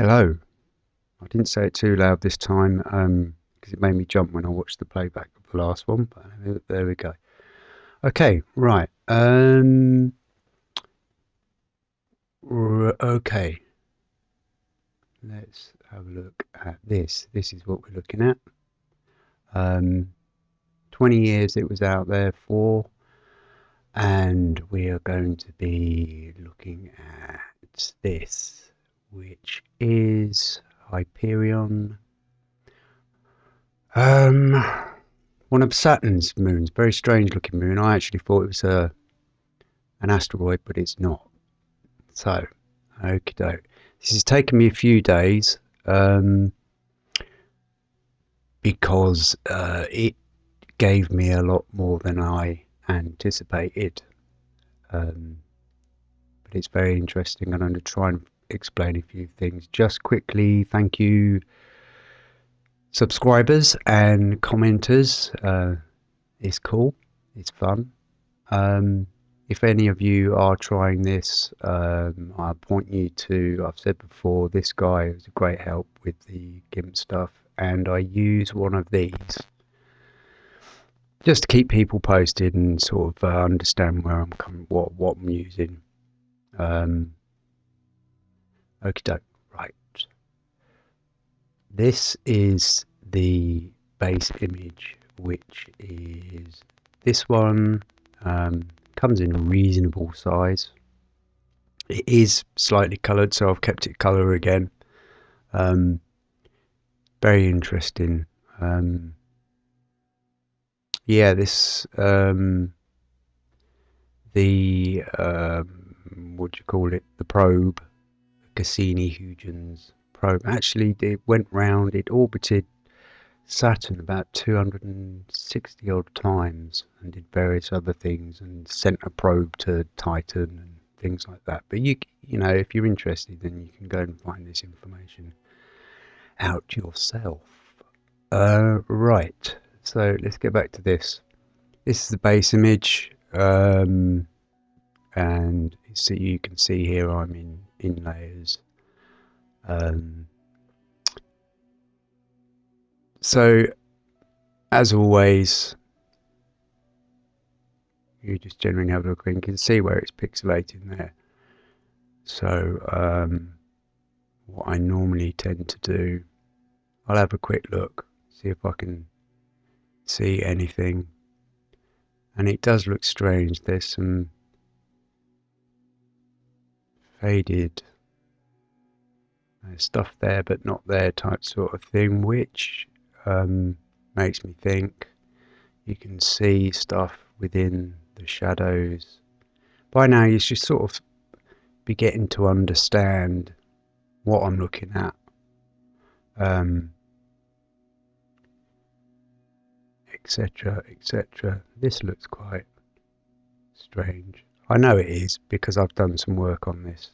Hello. I didn't say it too loud this time because um, it made me jump when I watched the playback of the last one. But there we go. Okay, right. Um, okay. Let's have a look at this. This is what we're looking at. Um, 20 years it was out there for, and we are going to be looking at this which is Hyperion. Um, one of Saturn's moons. Very strange looking moon. I actually thought it was a an asteroid, but it's not. So, okie doke. This has taken me a few days um, because uh, it gave me a lot more than I anticipated. Um, but it's very interesting, and I'm going to try and explain a few things. Just quickly, thank you, subscribers and commenters. Uh, it's cool, it's fun. Um, if any of you are trying this, um, I point you to, I've said before, this guy is a great help with the GIMP stuff, and I use one of these just to keep people posted and sort of uh, understand where I'm coming, what what I'm using. Um, Okie doke. Right. This is the base image, which is this one. Um, comes in reasonable size. It is slightly coloured, so I've kept it colour again. Um, very interesting. Um, yeah, this um, the um, what do you call it? The probe Cassini-Huygens probe. Actually, it went round, it orbited Saturn about 260 odd times and did various other things and sent a probe to Titan and things like that. But you, you know, if you're interested, then you can go and find this information out yourself. Uh, right, so let's get back to this. This is the base image, um, and so you can see here I'm in in layers. Um, so, as always, you just generally have a look and can see where it's pixelating there. So, um, what I normally tend to do, I'll have a quick look, see if I can see anything. And it does look strange. There's some faded. Stuff there but not there type sort of thing which um, makes me think you can see stuff within the shadows. By now you should sort of be getting to understand what I'm looking at. Um, etc etc this looks quite strange I know it is because I've done some work on this.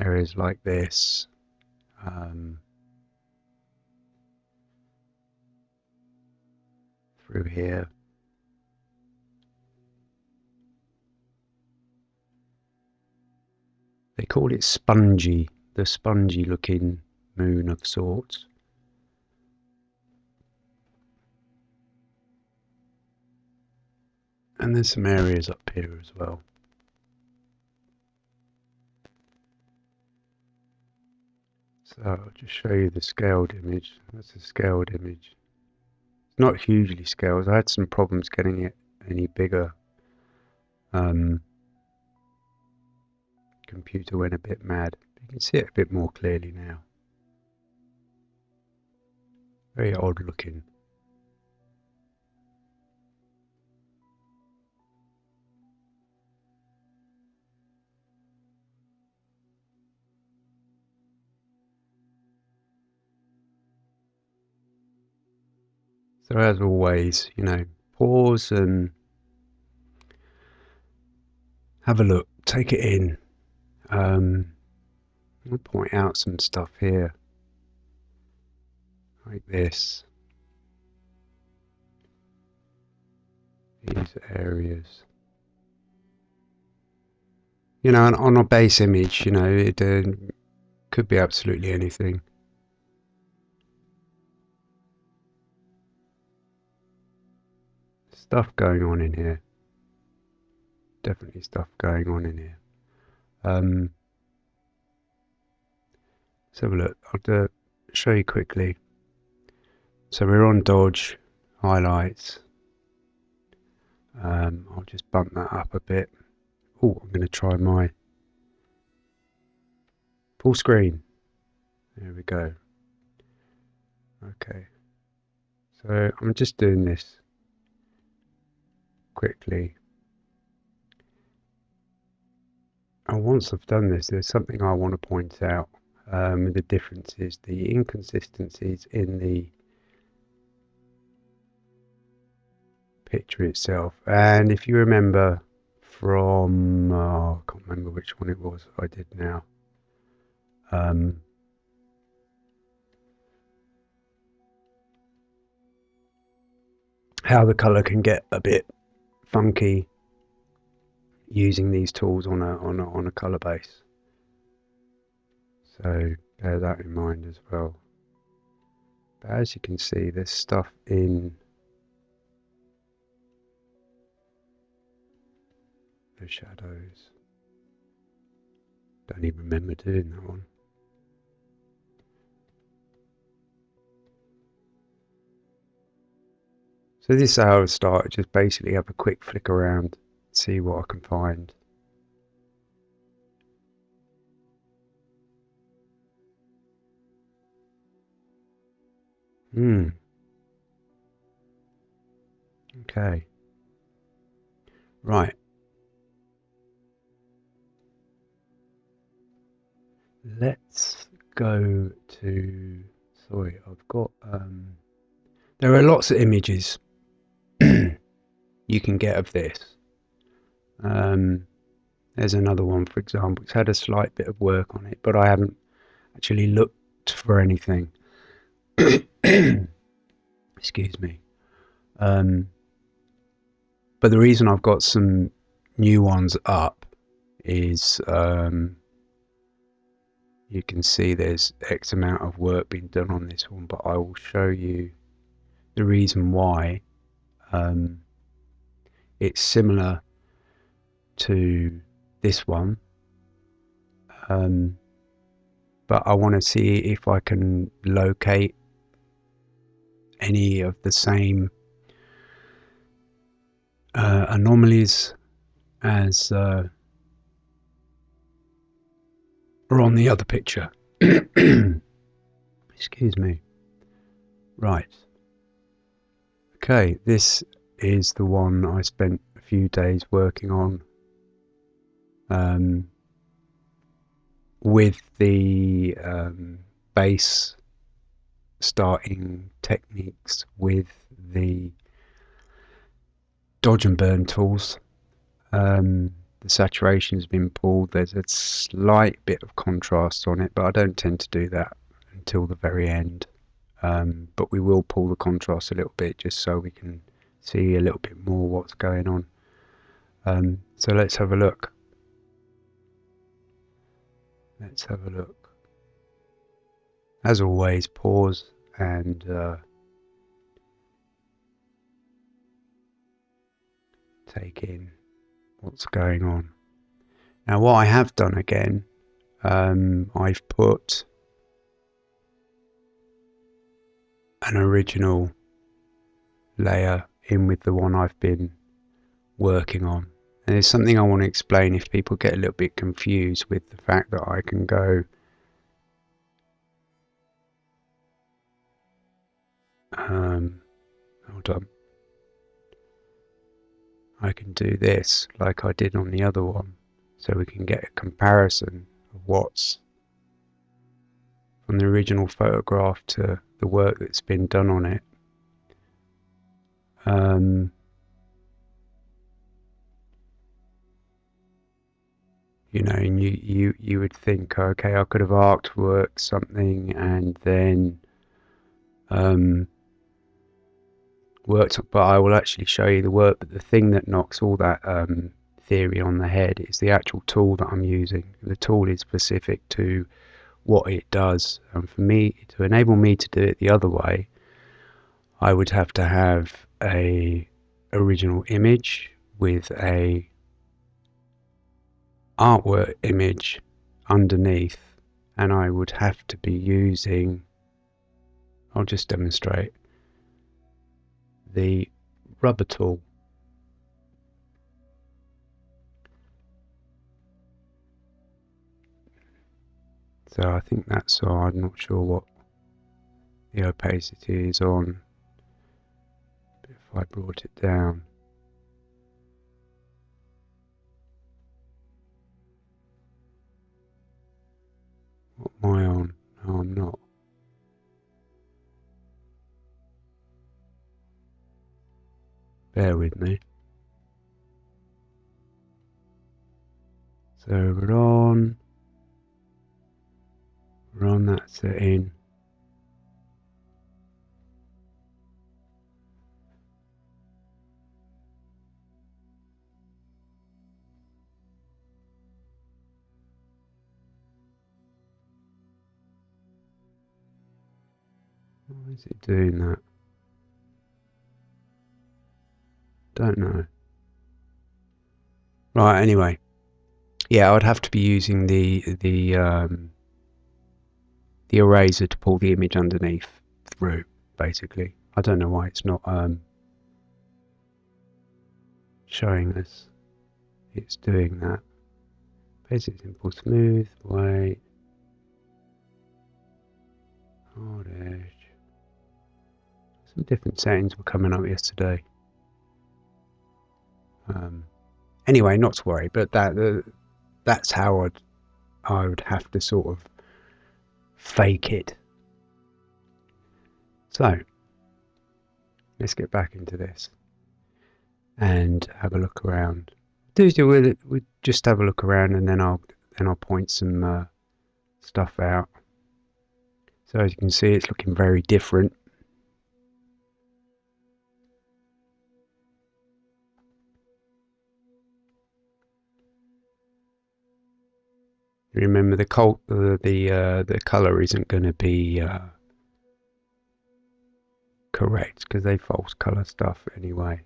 Areas like this. Um, through here. They call it spongy, the spongy looking moon of sorts. And there's some areas up here as well. So I'll just show you the scaled image. That's a scaled image. It's not hugely scaled. I had some problems getting it any bigger. Um, computer went a bit mad. You can see it a bit more clearly now. Very odd looking. So as always, you know, pause and have a look, take it in. Um, I'll point out some stuff here, like this. These areas. You know, on a base image, you know, it, uh, Could be absolutely anything. Stuff going on in here. Definitely stuff going on in here. Um, let's have a look. I'll show you quickly. So we're on Dodge highlights. Um, I'll just bump that up a bit. Oh, I'm going to try my full screen. There we go. Okay. So I'm just doing this quickly. And once I've done this, there's something I want to point out. Um, the differences, the inconsistencies in the picture itself. And if you remember from, oh, I can't remember which one it was I did now. Um, how the color can get a bit funky using these tools on a on a on a color base. So bear that in mind as well. But as you can see, there's stuff in the shadows. Don't even remember doing that one. So this is how I start, just basically have a quick flick around, see what I can find. Hmm. Okay. Right. Let's go to, sorry, I've got, um, there are lots of images you can get of this. Um, there's another one, for example. It's had a slight bit of work on it, but I haven't actually looked for anything. Excuse me. Um, but the reason I've got some new ones up is um, you can see there's X amount of work being done on this one, but I will show you the reason why um, it's similar to this one um, but I want to see if I can locate any of the same uh, anomalies as uh, are on the other picture. Excuse me. Right. Okay, this is the one I spent a few days working on um, with the um, base starting techniques with the dodge and burn tools. Um, the saturation has been pulled. There's a slight bit of contrast on it, but I don't tend to do that until the very end um, but we will pull the contrast a little bit just so we can see a little bit more what's going on. Um, so let's have a look. Let's have a look. As always, pause and uh, take in what's going on. Now, what I have done again, um, I've put an original layer in with the one I've been working on. And there's something I want to explain if people get a little bit confused with the fact that I can go um, hold on. I can do this like I did on the other one so we can get a comparison of what's from the original photograph to the work that's been done on it. Um, you know, and you, you, you would think, okay, I could have artworked something and then um, worked, but I will actually show you the work. But the thing that knocks all that um, theory on the head is the actual tool that I'm using. The tool is specific to what it does. And for me, to enable me to do it the other way, I would have to have a original image with a artwork image underneath and I would have to be using I'll just demonstrate the rubber tool so I think that's all I'm not sure what the opacity is on. If I brought it down. What am I on? No I'm not. Bear with me. So we're on we're on that setting Why is it doing that? Don't know. Right, anyway. Yeah, I would have to be using the the um, the eraser to pull the image underneath through, basically. I don't know why it's not um, showing us it's doing that. Basic, simple, smooth, white, hard edge. Some different settings were coming up yesterday. Um, anyway, not to worry, but that uh, that's how I'd I would have to sort of fake it. So let's get back into this and have a look around. Do it. We just have a look around and then I'll then I'll point some uh, stuff out. So as you can see, it's looking very different. Remember the col uh, the uh, the color isn't going to be uh, correct because they false color stuff anyway.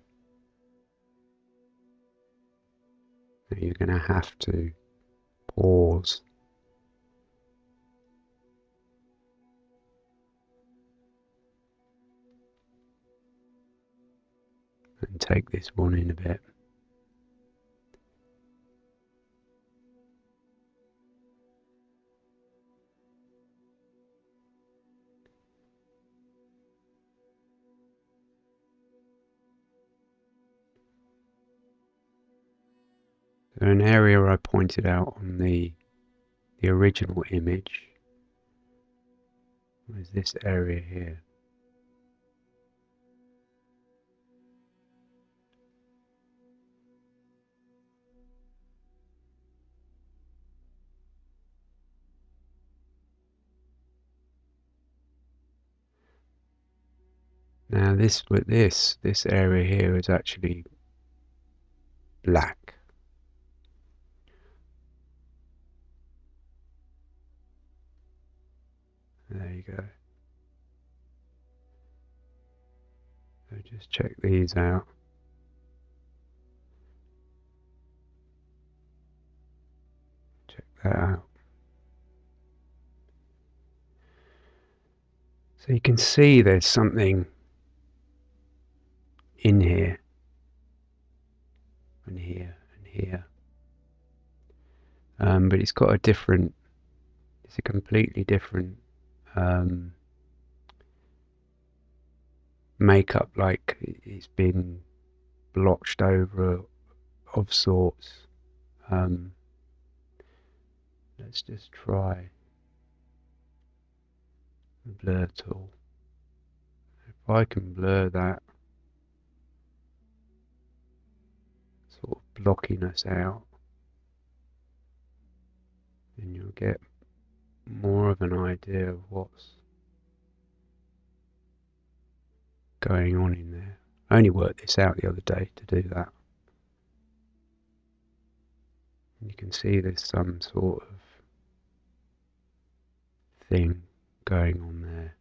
You're going to have to pause. And take this one in a bit. So an area I pointed out on the the original image is this area here. Now this with this this area here is actually black. Go. So just check these out. Check that out. So you can see there's something in here and here and here. Um, but it's got a different, it's a completely different um, makeup like it's been blotched over of sorts. Um, let's just try the blur tool. If I can blur that sort of blockiness out, then you'll get more of an idea of what's going on in there. I only worked this out the other day to do that. You can see there's some sort of thing going on there.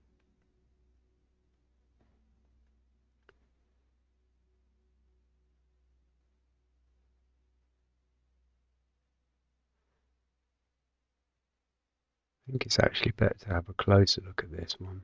I think it's actually better to have a closer look at this one.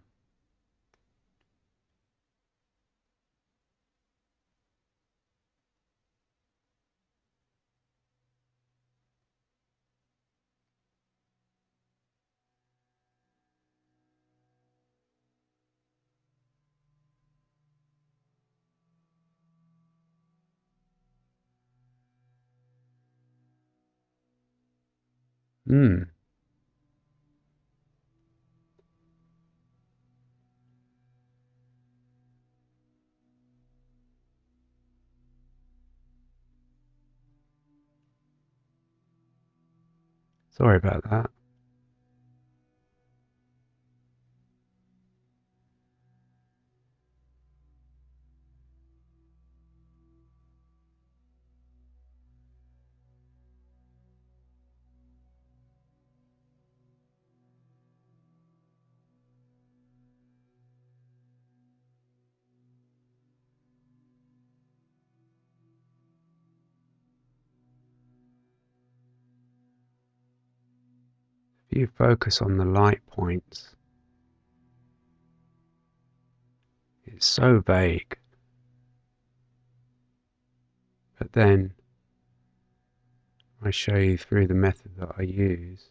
Hmm. Sorry about that. You focus on the light points, it's so vague. But then I show you through the method that I use.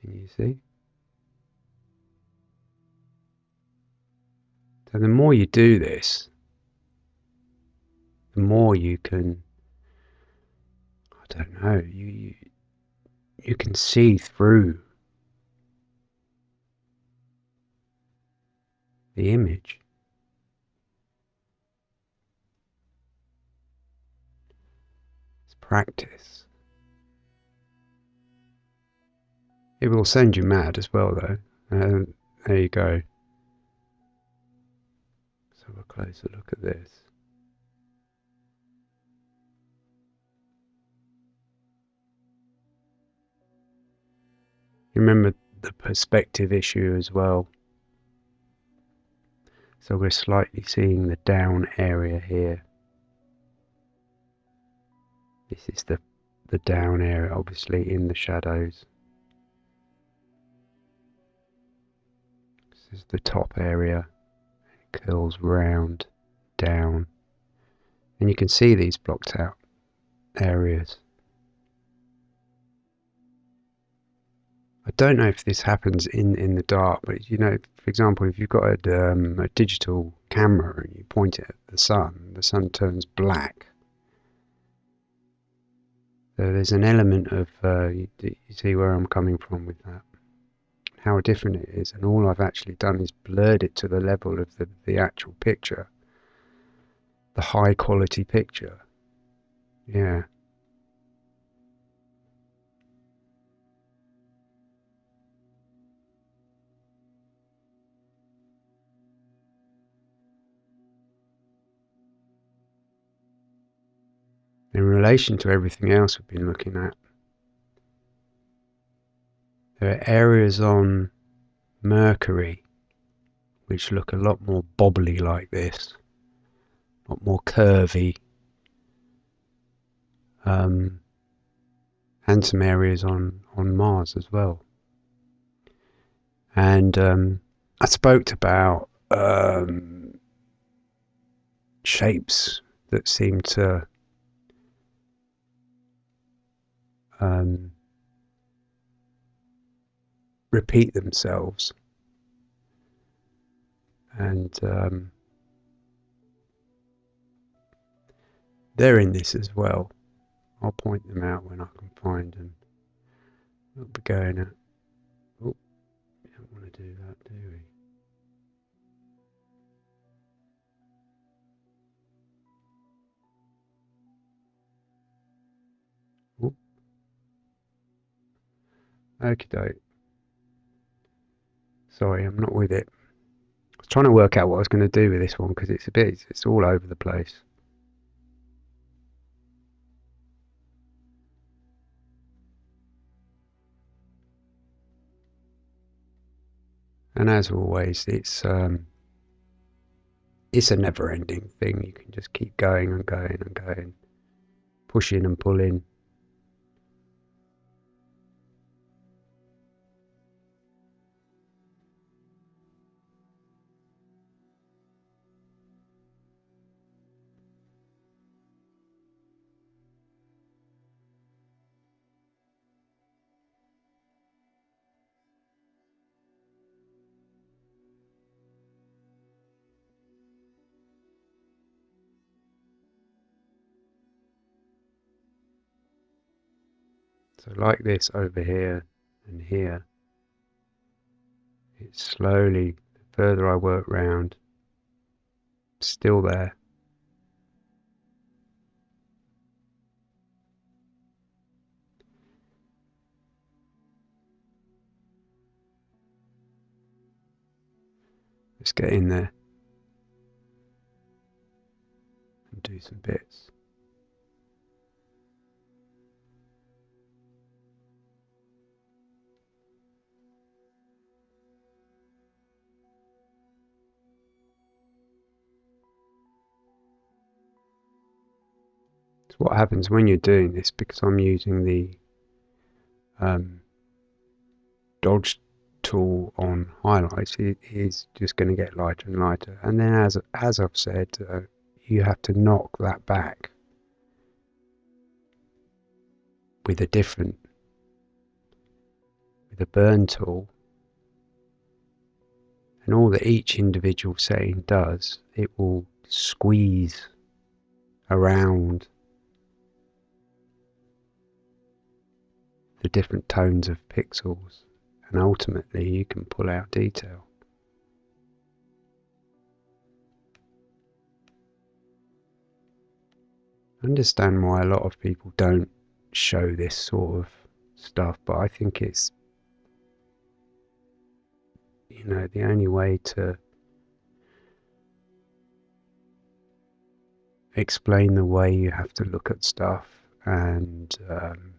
Can you see? So the more you do this, the more you can I don't know, you, you you can see through the image. It's practice. It will send you mad as well, though. Uh, there you go. Let's have a closer look at this. Remember the perspective issue as well. So we're slightly seeing the down area here. This is the, the down area, obviously in the shadows. This is the top area. It curls round, down. And you can see these blocked out areas. I don't know if this happens in, in the dark, but you know, for example, if you've got a, um, a digital camera and you point it at the sun, the sun turns black. So there's an element of, uh, you, you see where I'm coming from with that, how different it is, and all I've actually done is blurred it to the level of the, the actual picture, the high quality picture. Yeah. In relation to everything else we've been looking at. There are areas on Mercury which look a lot more bobbly like this, a lot more curvy, um, and some areas on, on Mars as well. And um, I spoke about um, shapes that seem to um, repeat themselves. And um, they're in this as well. I'll point them out when I can find them. We'll be going at. Oh, don't want to do that, do we? Okie doke. Sorry, I'm not with it. I was trying to work out what I was going to do with this one because it's a bit, it's, it's all over the place. And as always, it's um, it's a never-ending thing. You can just keep going and going and going, pushing and pulling. So like this over here and here, it's slowly, the further I work round, still there. Let's get in there and do some bits. So what happens when you're doing this, because I'm using the um, dodge tool on highlights, it is just going to get lighter and lighter. And then as, as I've said, uh, you have to knock that back with a different, with a burn tool. And all that each individual setting does, it will squeeze around the different tones of pixels and ultimately you can pull out detail. I understand why a lot of people don't show this sort of stuff, but I think it's you know the only way to explain the way you have to look at stuff and um,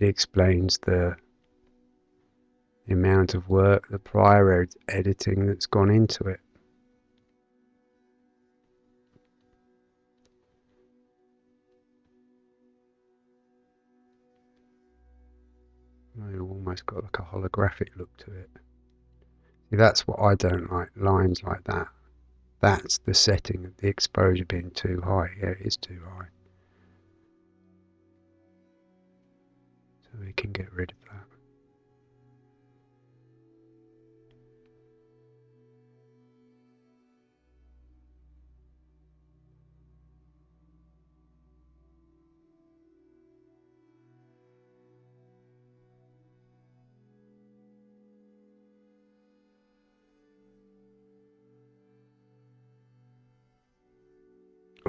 it explains the, amount of work, the prior ed editing that's gone into it. It almost got like a holographic look to it. See, that's what I don't like, lines like that. That's the setting of the exposure being too high. Yeah, it is too high. We can get rid of that.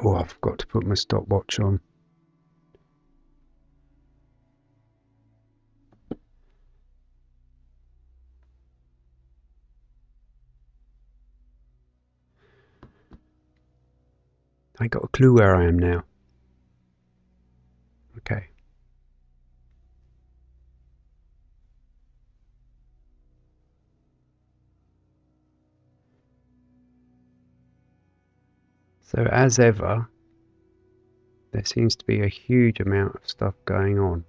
Oh, I forgot to put my stopwatch on. Got a clue where I am now. Okay. So as ever, there seems to be a huge amount of stuff going on.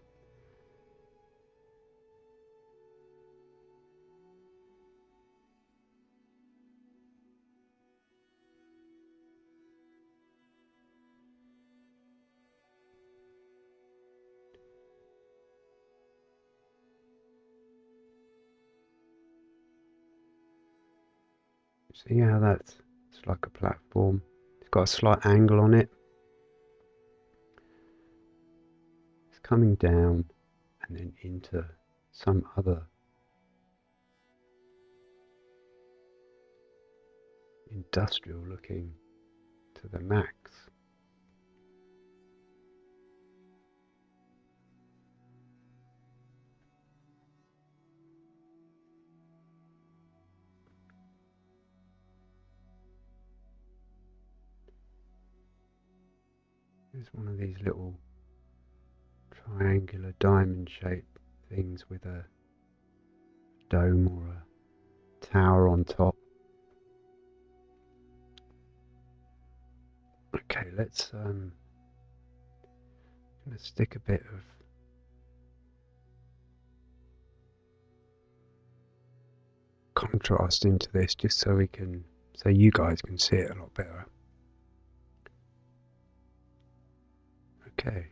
See how that's it's like a platform. It's got a slight angle on it. It's coming down and then into some other industrial looking to the max. There's one of these little triangular diamond shaped things with a dome or a tower on top. Okay, let's um, let's stick a bit of contrast into this just so we can so you guys can see it a lot better. Okay.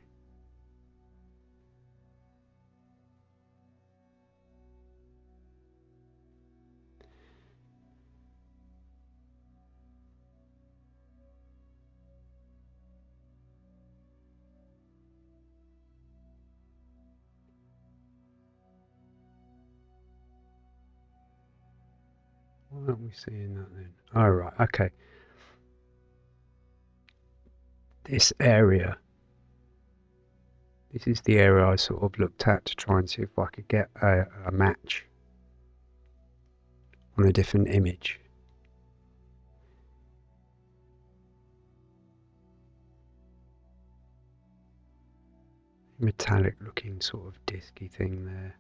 Why aren't we seeing that then? All oh, right, okay. This area, this is the area I sort of looked at to try and see if I could get a, a match on a different image. metallic looking sort of disky thing there.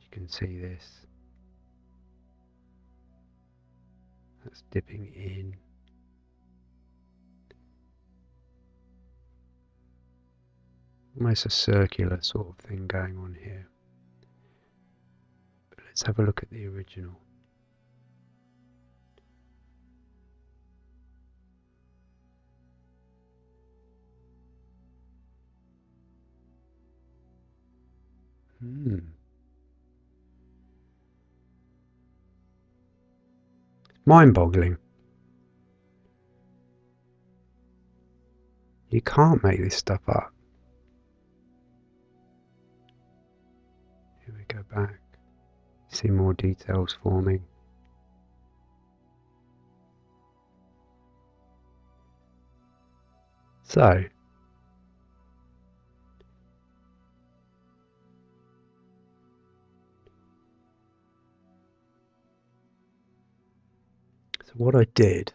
You can see this. That's dipping in. Almost a circular sort of thing going on here. But let's have a look at the original. Hmm. mind-boggling. You can't make this stuff up. Go back. See more details forming. So, So what I did,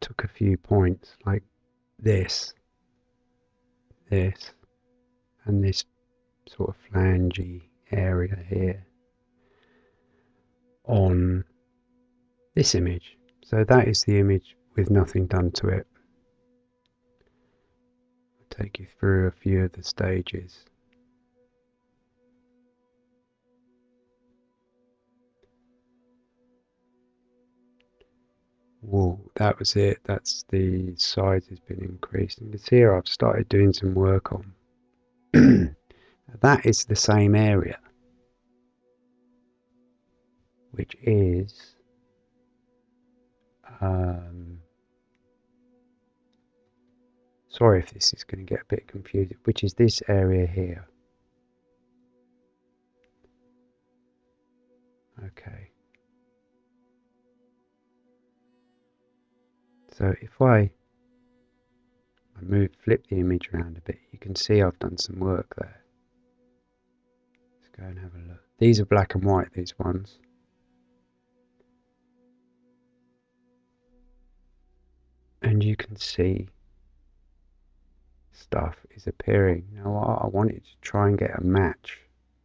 took a few points like this, this, and this sort of flangey area here on this image. So that is the image with nothing done to it. I'll take you through a few of the stages. Whoa, that was it. That's the size has been increased. And see here I've started doing some work on. that is the same area, which is um, sorry if this is going to get a bit confusing, which is this area here. Okay. So if I, I move, flip the image around a bit, you can see I've done some work there. Go and have a look. These are black and white, these ones. And you can see stuff is appearing. Now I wanted to try and get a match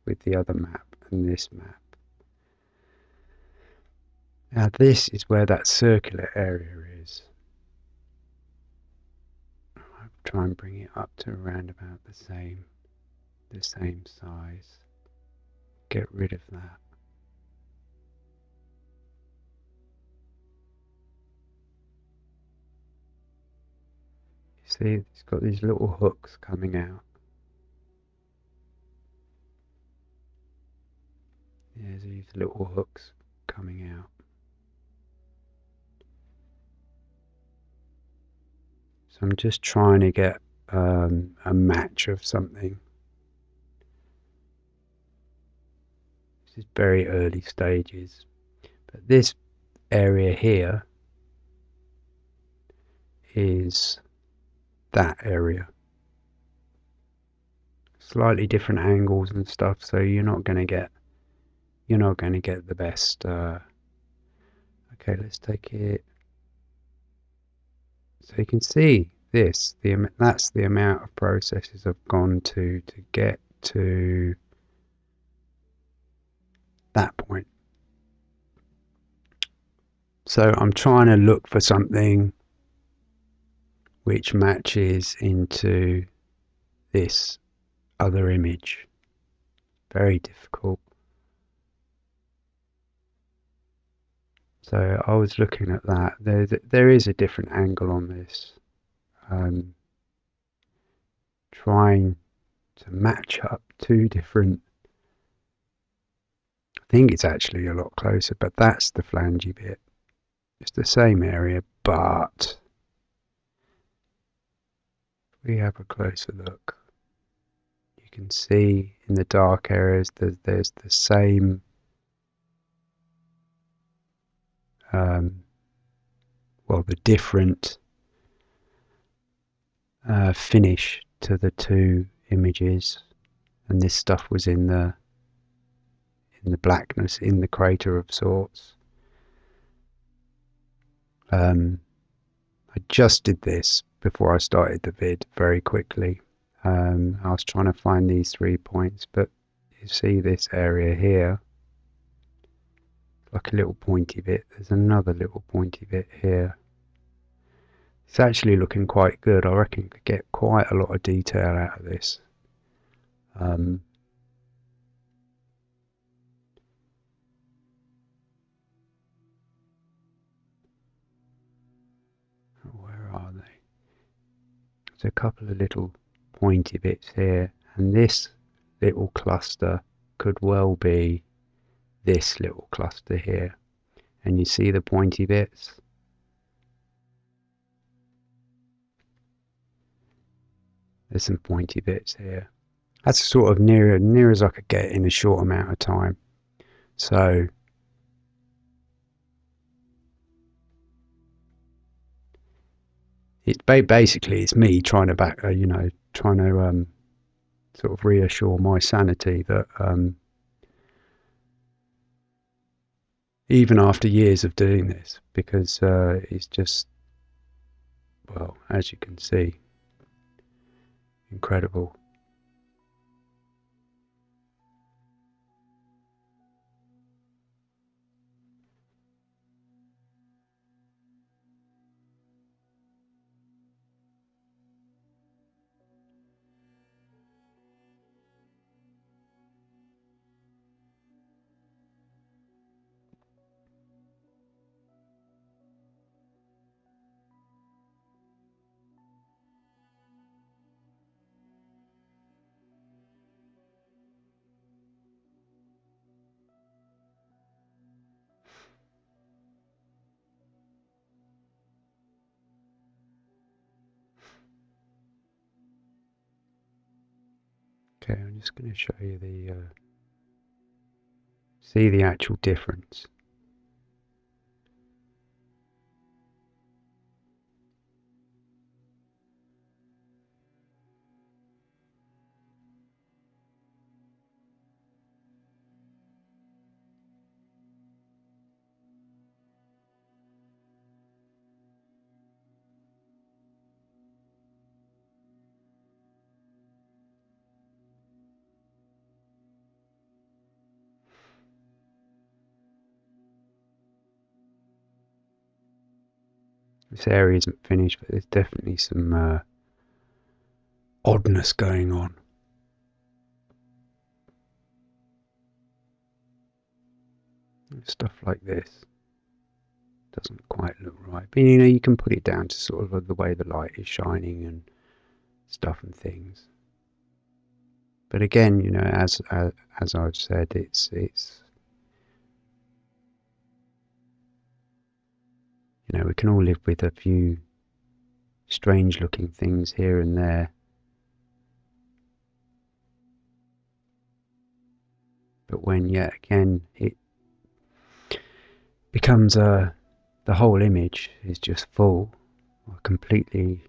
with the other map and this map. Now this is where that circular area is. I'll try and bring it up to around about the same the same size get rid of that. See it's got these little hooks coming out. There's these little hooks coming out. So I'm just trying to get um, a match of something. This is very early stages. But this area here is that area. Slightly different angles and stuff, so you're not going to get you're not going to get the best. Uh, okay, let's take it so you can see this, the that's the amount of processes I've gone to to get to that point. So I'm trying to look for something which matches into this other image. Very difficult. So I was looking at that. There, there is a different angle on this. Um, trying to match up two different. Think it's actually a lot closer, but that's the flangey bit. It's the same area, but we have a closer look. You can see in the dark areas that there's the same um, well, the different uh, finish to the two images, and this stuff was in the in the blackness in the crater of sorts. Um, I just did this before I started the vid very quickly. Um, I was trying to find these three points, but you see this area here like a little pointy bit. There's another little pointy bit here. It's actually looking quite good. I reckon you could get quite a lot of detail out of this. Um, There's a couple of little pointy bits here, and this little cluster could well be this little cluster here. And you see the pointy bits? There's some pointy bits here. That's sort of near near as I could get in a short amount of time. So it's basically it's me trying to back uh, you know trying to um, sort of reassure my sanity that um, even after years of doing this, because uh, it's just, well, as you can see, incredible. Okay, I'm just going to show you the, uh, see the actual difference. This area isn't finished, but there's definitely some uh, oddness going on. Stuff like this doesn't quite look right, but you know you can put it down to sort of the way the light is shining and stuff and things. But again, you know, as as, as I've said, it's it's You know, we can all live with a few strange looking things here and there. But when yet again it becomes a the whole image is just full, completely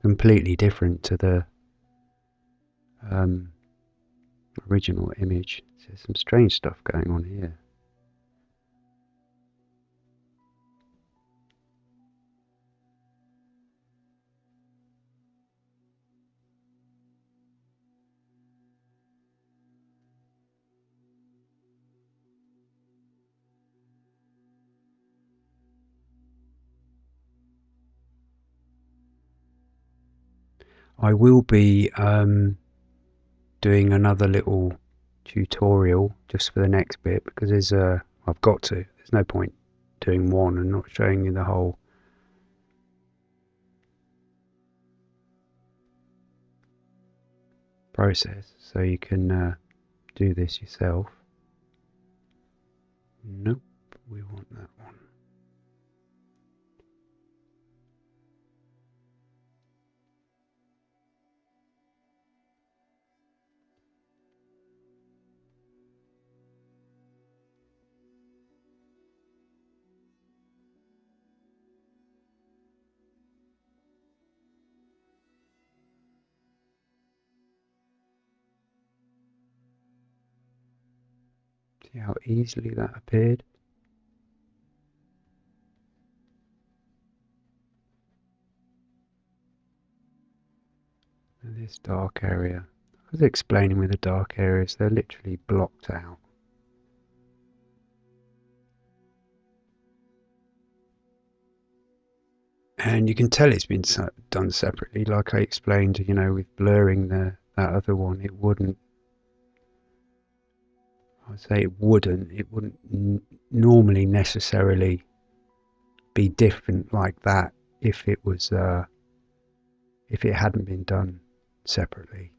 completely different to the um, original image. There's some strange stuff going on here. I will be um, doing another little tutorial just for the next bit because there's a I've got to. There's no point doing one and not showing you the whole process so you can uh, do this yourself. Nope, we want that See how easily that appeared? And this dark area. I was explaining with the dark areas, they're literally blocked out. And you can tell it's been done separately, like I explained, you know, with blurring the that other one, it wouldn't I say it wouldn't. It wouldn't n- normally necessarily be different like that if it was uh, if it hadn't been done separately.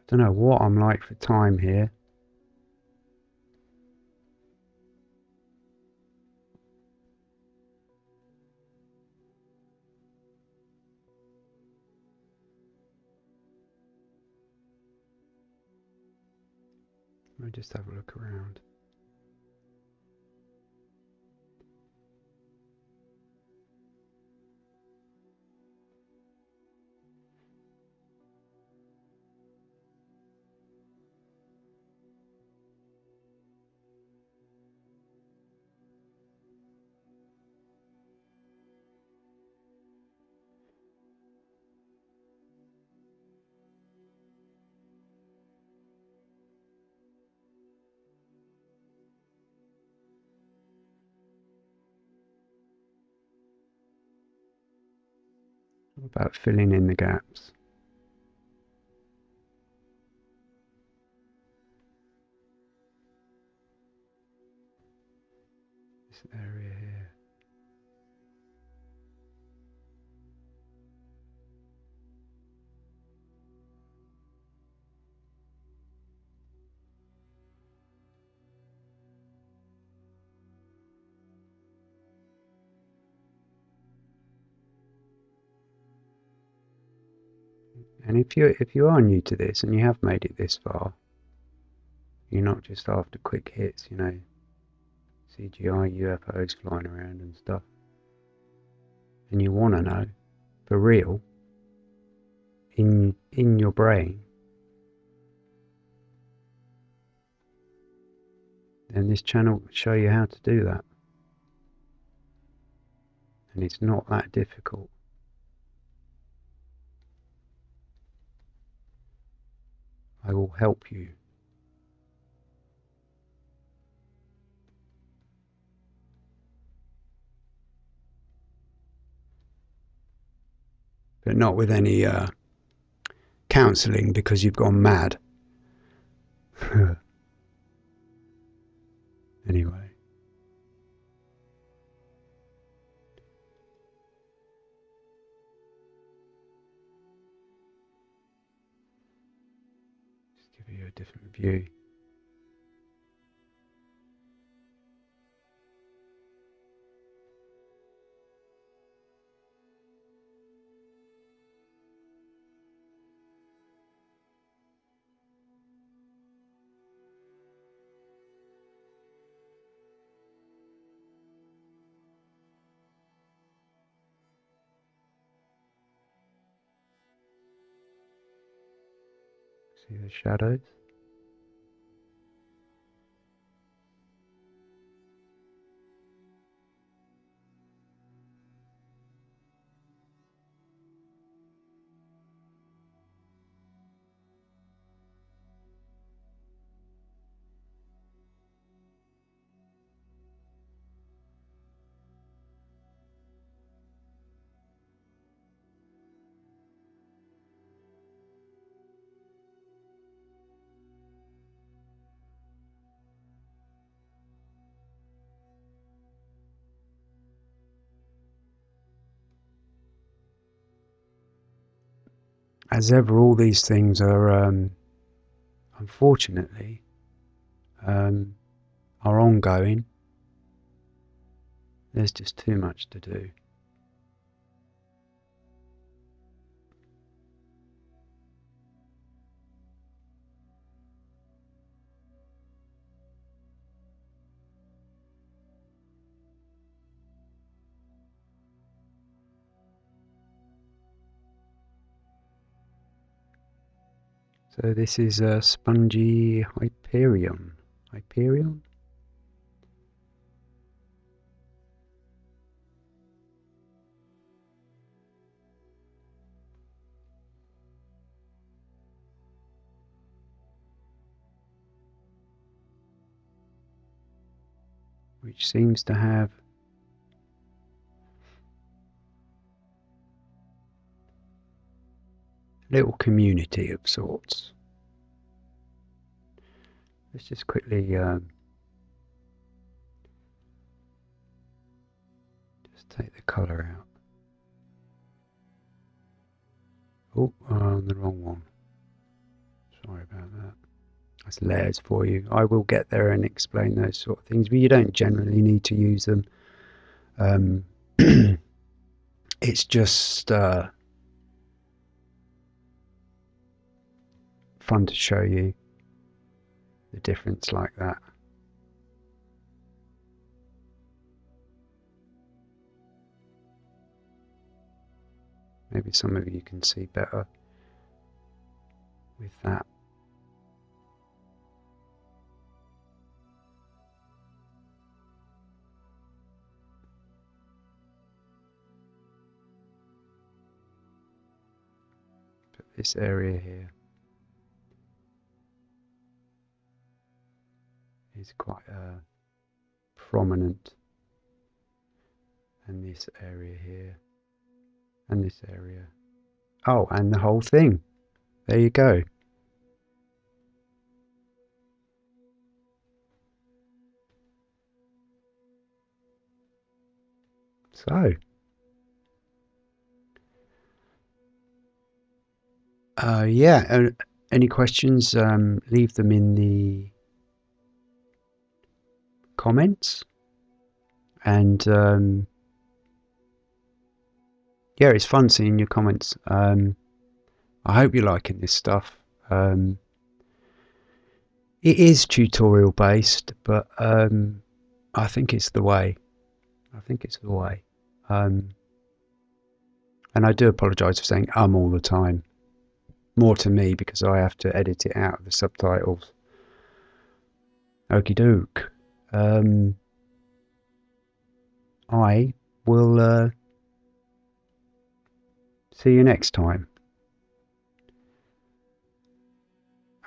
I don't know what I'm like for time here. Me just have a look around. About filling in the gaps. If you if you are new to this and you have made it this far, you're not just after quick hits, you know, CGI UFOs flying around and stuff. And you want to know, for real, in in your brain, then this channel will show you how to do that. And it's not that difficult. I will help you. But not with any uh, counselling because you've gone mad. anyway. See the shadows? As ever, all these things are, um, unfortunately, um, are ongoing. There's just too much to do. So this is a spongy Hyperion. Hyperion? Which seems to have little community of sorts. Let's just quickly um, just take the colour out. Oh, I'm the wrong one. Sorry about that. That's layers for you. I will get there and explain those sort of things, but you don't generally need to use them. Um, it's just uh, fun to show you the difference like that. Maybe some of you can see better with that. This area here. Is quite uh, prominent and this area here and this area. Oh and the whole thing. There you go. So uh, yeah uh, any questions um, leave them in the comments. And um, yeah, it's fun seeing your comments. Um, I hope you're liking this stuff. Um, it is tutorial based, but um, I think it's the way. I think it's the way. Um, and I do apologise for saying um all the time. More to me because I have to edit it out of the subtitles. Okie doke um, I will uh, see you next time.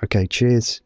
Okay, cheers.